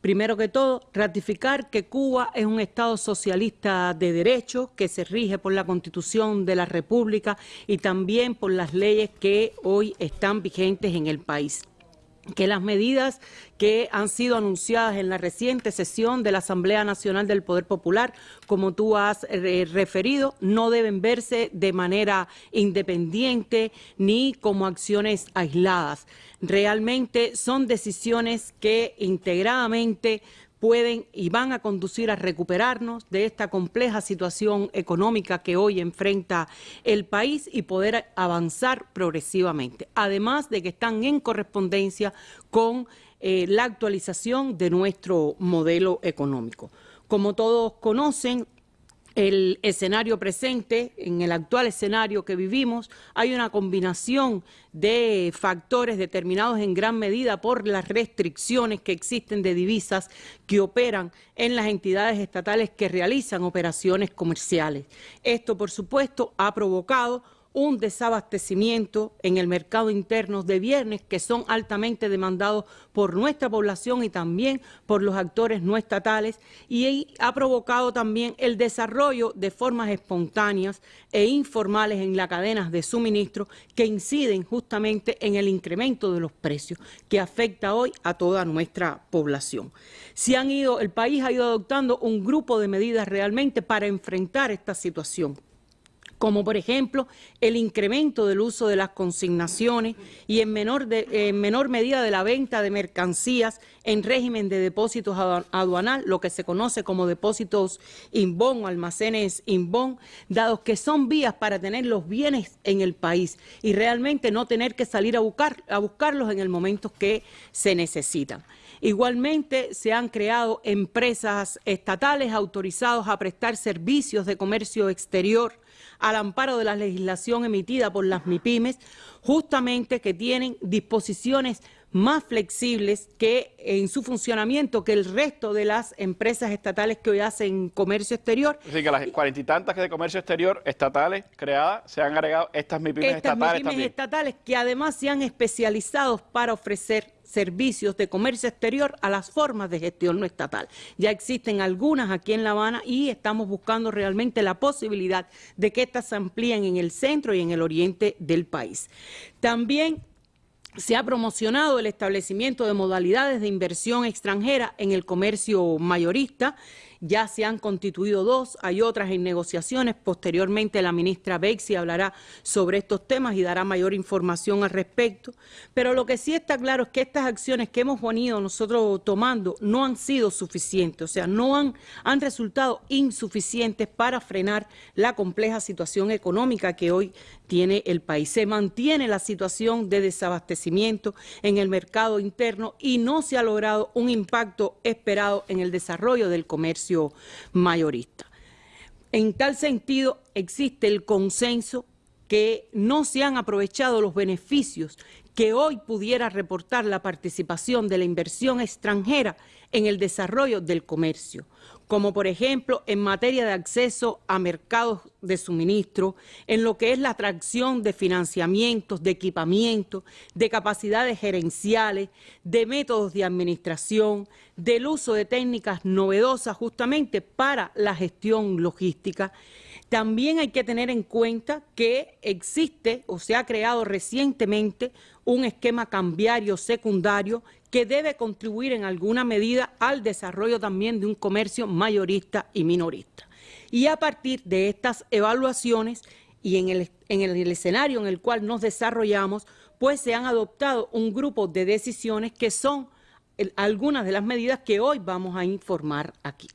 Primero que todo, ratificar que Cuba es un Estado socialista de derecho que se rige por la Constitución de la República y también por las leyes que hoy están vigentes en el país que las medidas que han sido anunciadas en la reciente sesión de la Asamblea Nacional del Poder Popular, como tú has eh, referido, no deben verse de manera independiente ni como acciones aisladas. Realmente son decisiones que integradamente pueden y van a conducir a recuperarnos de esta compleja situación económica que hoy enfrenta el país y poder avanzar progresivamente. Además de que están en correspondencia con eh, la actualización de nuestro modelo económico. Como todos conocen, el escenario presente, en el actual escenario que vivimos, hay una combinación de factores determinados en gran medida por las restricciones que existen de divisas que operan en las entidades estatales que realizan operaciones comerciales. Esto, por supuesto, ha provocado un desabastecimiento en el mercado interno de viernes que son altamente demandados por nuestra población y también por los actores no estatales y ha provocado también el desarrollo de formas espontáneas e informales en las cadenas de suministro que inciden justamente en el incremento de los precios que afecta hoy a toda nuestra población. Si han ido, el país ha ido adoptando un grupo de medidas realmente para enfrentar esta situación como por ejemplo el incremento del uso de las consignaciones y en menor, menor medida de la venta de mercancías en régimen de depósitos aduanal, lo que se conoce como depósitos inbon o almacenes inbon, dados que son vías para tener los bienes en el país y realmente no tener que salir a, buscar, a buscarlos en el momento que se necesitan. Igualmente se han creado empresas estatales autorizadas a prestar servicios de comercio exterior al amparo de la legislación emitida por las MIPIMES, justamente que tienen disposiciones más flexibles que en su funcionamiento que el resto de las empresas estatales que hoy hacen comercio exterior. Es decir, que las cuarenta y tantas que de comercio exterior estatales creadas se han agregado estas MIPIMES estas estatales MIPIMES estatales que además se han especializado para ofrecer servicios de comercio exterior a las formas de gestión no estatal. Ya existen algunas aquí en La Habana y estamos buscando realmente la posibilidad de que estas se amplíen en el centro y en el oriente del país. También se ha promocionado el establecimiento de modalidades de inversión extranjera en el comercio mayorista. Ya se han constituido dos, hay otras en negociaciones. Posteriormente la ministra Bexi hablará sobre estos temas y dará mayor información al respecto. Pero lo que sí está claro es que estas acciones que hemos venido nosotros tomando no han sido suficientes, o sea, no han, han resultado insuficientes para frenar la compleja situación económica que hoy tiene el país. Se mantiene la situación de desabastecimiento en el mercado interno y no se ha logrado un impacto esperado en el desarrollo del comercio mayorista. En tal sentido, existe el consenso que no se han aprovechado los beneficios que hoy pudiera reportar la participación de la inversión extranjera en el desarrollo del comercio, como por ejemplo en materia de acceso a mercados de suministro, en lo que es la atracción de financiamientos, de equipamiento, de capacidades gerenciales, de métodos de administración, del uso de técnicas novedosas justamente para la gestión logística. También hay que tener en cuenta que existe o se ha creado recientemente un esquema cambiario secundario que debe contribuir en alguna medida al desarrollo también de un comercio mayorista y minorista. Y a partir de estas evaluaciones y en el, en el escenario en el cual nos desarrollamos, pues se han adoptado un grupo de decisiones que son algunas de las medidas que hoy vamos a informar aquí.